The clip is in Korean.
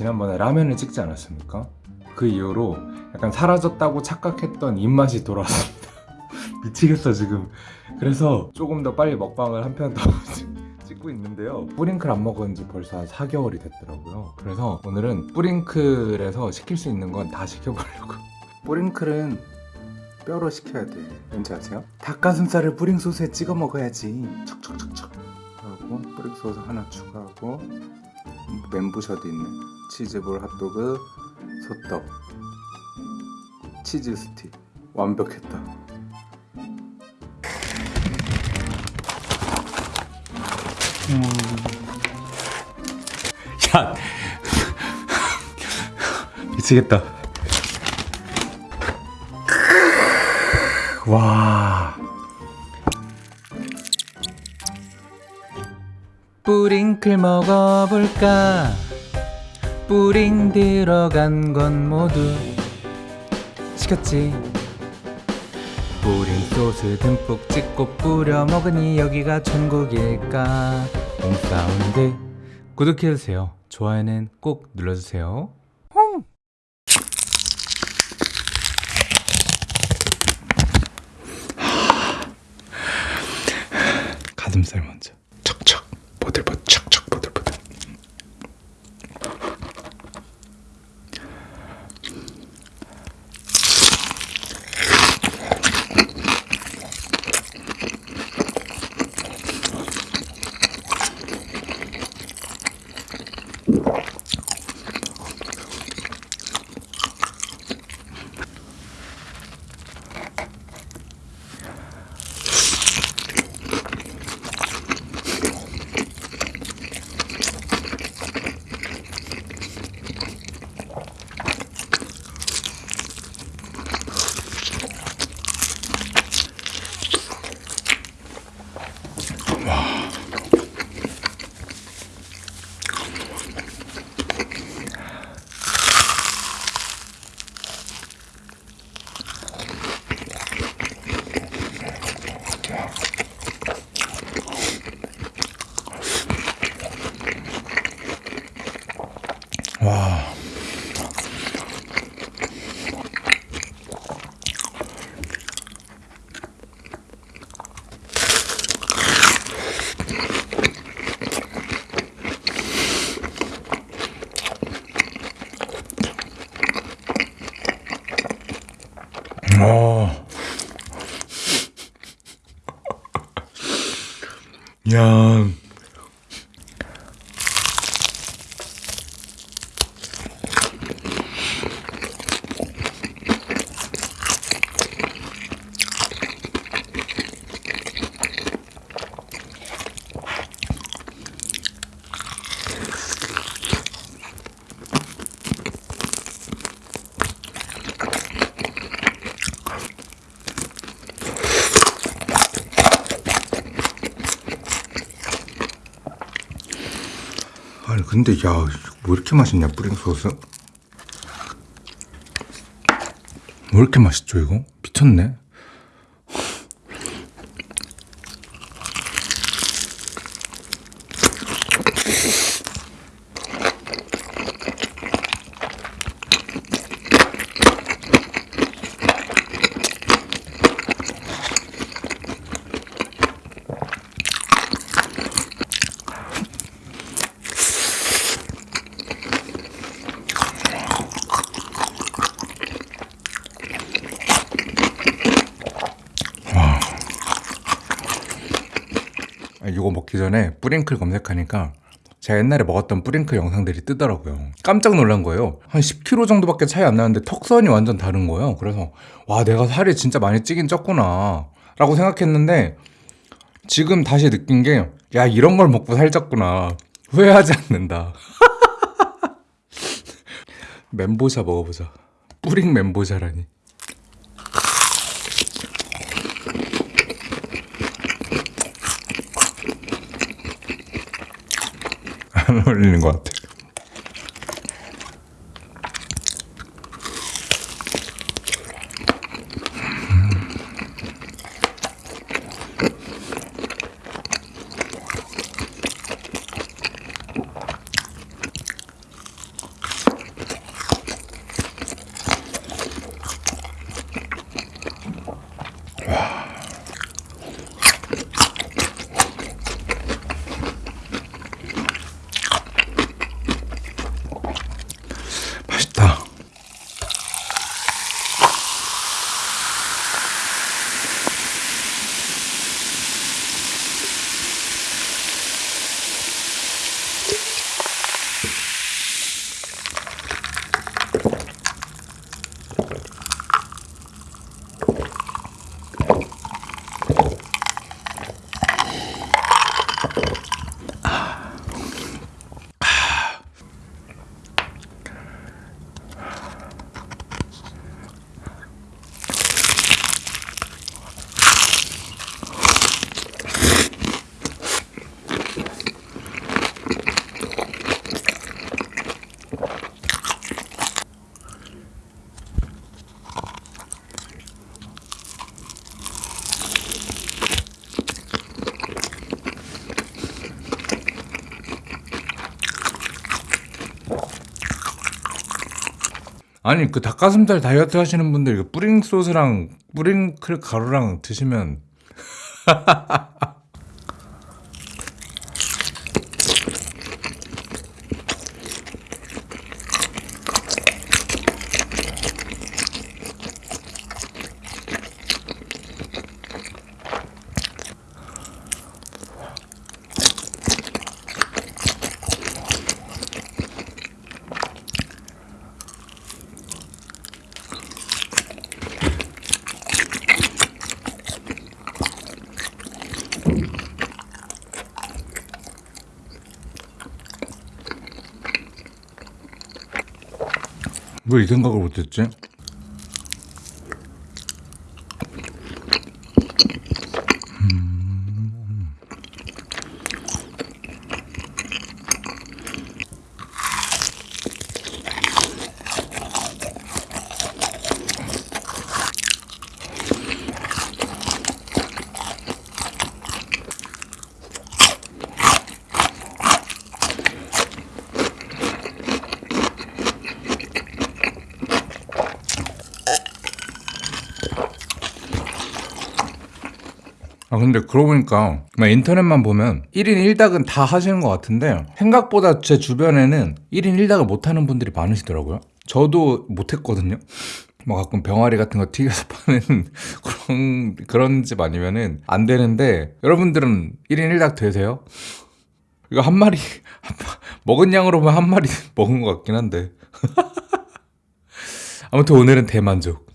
지난번에 라면을 찍지 않았습니까? 그 이후로 약간 사라졌다고 착각했던 입맛이 돌아왔습니다. 미치겠어 지금. 그래서 조금 더 빨리 먹방을 한 편 더 찍고 있는데요. 뿌링클 안 먹은 지 벌써 한 4개월이 됐더라고요. 그래서 오늘은 뿌링클에서 시킬 수 있는 건 다 시켜보려고. 뿌링클은 뼈로 시켜야 돼. 왠지 아세요? 닭가슴살을 뿌링 소스에 찍어 먹어야지. 척척척척. 하고 뿌링 소스 하나 추가하고 멘부셔도 있는 치즈볼 핫도그 소떡 치즈 스틱 완벽했다. 야 미치겠다. 와. 뿌링클 먹어볼까? 뿌링 들어간 건 모두 시켰지. 뿌링 소스 듬뿍 찍고 뿌려 먹으니 여기가 천국일까? 몸사운드 구독해주세요. 좋아요는 꼭 눌러주세요. 가슴살 먼저 보들보들 척척 보들보들 와. 와. 야. 근데 야 뭐 이렇게 맛있냐 뿌링 소스? 왜 이렇게 맛있죠 이거? 미쳤네. 아, 이거 먹기 전에 뿌링클 검색하니까 제가 옛날에 먹었던 뿌링클 영상들이 뜨더라고요. 깜짝 놀란 거예요. 한 10kg 정도밖에 차이 안 나는데 턱선이 완전 다른 거예요. 그래서 와 내가 살이 진짜 많이 찌긴 쪘구나 라고 생각했는데 지금 다시 느낀 게 야 이런 걸 먹고 살쪘구나 후회하지 않는다. 멘보샤 먹어보자. 뿌링 멘보샤라니. 안 어울리는 것 같아. 아니 그 닭가슴살 다이어트 하시는 분들 이거 뿌링 소스랑 뿌링클 가루랑 드시면 왜 이 생각을 못했지? 아 근데 그러고 보니까 막 인터넷만 보면 1인 1닭은 다 하시는 것 같은데 생각보다 제 주변에는 1인 1닭을 못하는 분들이 많으시더라고요. 저도 못했거든요. 뭐 가끔 병아리 같은 거 튀겨서 파는 그런 그런 집 아니면은 안 되는데 여러분들은 1인 1닭 되세요? 이거 한 마리 먹은 양으로 보면 한 마리 먹은 것 같긴 한데. 아무튼 오늘은 대만족